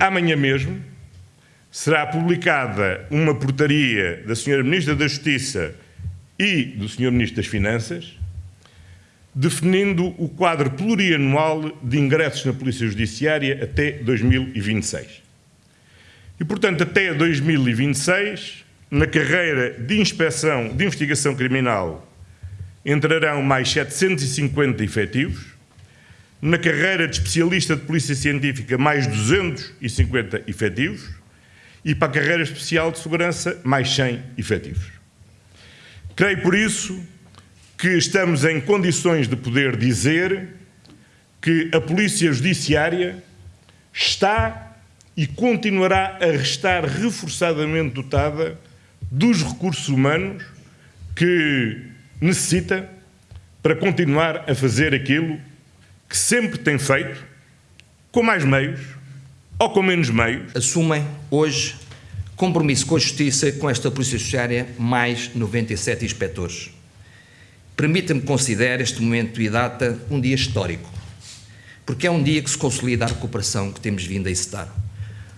amanhã mesmo será publicada uma portaria da Sra. Ministra da Justiça e do Sr. Ministro das Finanças, definindo o quadro plurianual de ingressos na Polícia Judiciária até 2026. E, portanto, até 2026, na carreira de inspeção de investigação criminal, entrarão mais 750 efetivos, na carreira de especialista de Polícia Científica, mais 250 efetivos, e para a carreira especial de segurança, mais 100 efetivos. Creio, por isso, que estamos em condições de poder dizer que a Polícia Judiciária está e continuará a restar reforçadamente dotada dos recursos humanos que necessita para continuar a fazer aquilo que sempre tem feito, com mais meios ou com menos meios. Assumem hoje compromisso com a Justiça com esta Polícia Judiciária mais 97 inspectores. Permita-me considerar este momento e data um dia histórico, porque é um dia que se consolida a recuperação que temos vindo a excitar.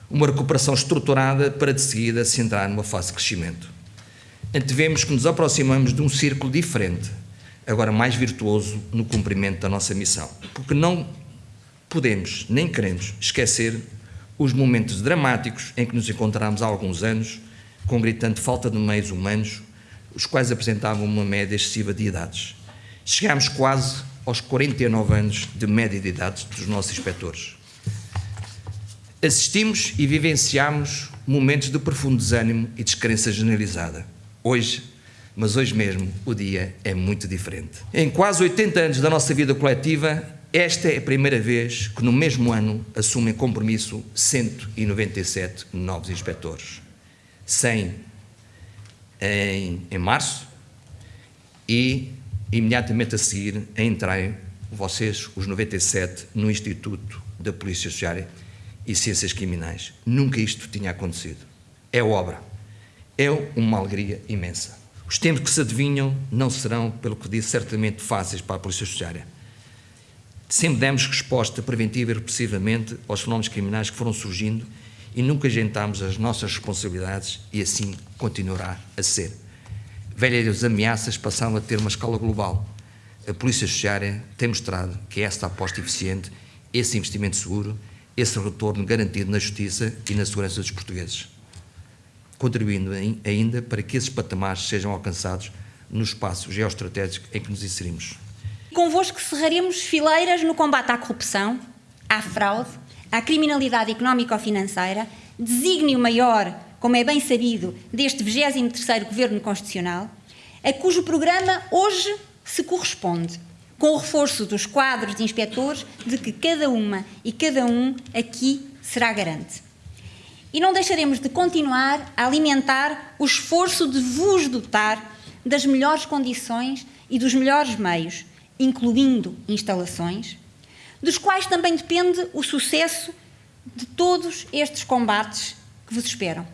Uma recuperação estruturada para de seguida se entrar numa fase de crescimento. Antevemos que nos aproximamos de um círculo diferente, agora mais virtuoso no cumprimento da nossa missão, porque não podemos nem queremos esquecer os momentos dramáticos em que nos encontramos há alguns anos, com gritante falta de meios humanos, os quais apresentavam uma média excessiva de idades. Chegámos quase aos 49 anos de média de idades dos nossos inspectores. Assistimos e vivenciamos momentos de profundo desânimo e descrença generalizada. Hoje, mas hoje mesmo, o dia é muito diferente. Em quase 80 anos da nossa vida coletiva, esta é a primeira vez que no mesmo ano assumem compromisso 197 novos inspectores. 100 em, em março e imediatamente a seguir entrarem vocês, os 97, no Instituto da Polícia Judiciária e Ciências Criminais. Nunca isto tinha acontecido. É obra. É uma alegria imensa. Os tempos que se adivinham não serão, pelo que disse, certamente fáceis para a Polícia Judiciária. Sempre demos resposta preventiva e repressivamente aos fenómenos criminais que foram surgindo e nunca agentámos as nossas responsabilidades e assim continuará a ser. Velhas ameaças passaram a ter uma escala global. A Polícia Judiciária tem mostrado que esta aposta eficiente, esse investimento seguro, esse retorno garantido na justiça e na segurança dos portugueses, contribuindo ainda para que esses patamares sejam alcançados no espaço geoestratégico em que nos inserimos. Convosco cerraremos fileiras no combate à corrupção, à fraude, à criminalidade económico-financeira, desígnio maior, como é bem sabido, deste 23º Governo Constitucional, a cujo programa hoje se corresponde, com o reforço dos quadros de inspectores de que cada uma e cada um aqui será garante. E não deixaremos de continuar a alimentar o esforço de vos dotar das melhores condições e dos melhores meios, incluindo instalações, dos quais também depende o sucesso de todos estes combates que vos esperam.